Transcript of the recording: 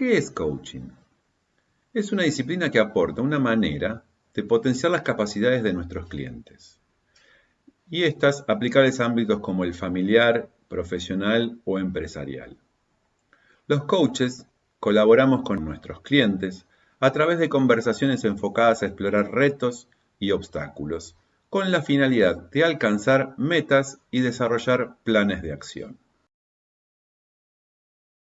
¿Qué es coaching? Es una disciplina que aporta una manera de potenciar las capacidades de nuestros clientes. Y estas aplicables a ámbitos como el familiar, profesional o empresarial. Los coaches colaboramos con nuestros clientes a través de conversaciones enfocadas a explorar retos y obstáculos, con la finalidad de alcanzar metas y desarrollar planes de acción.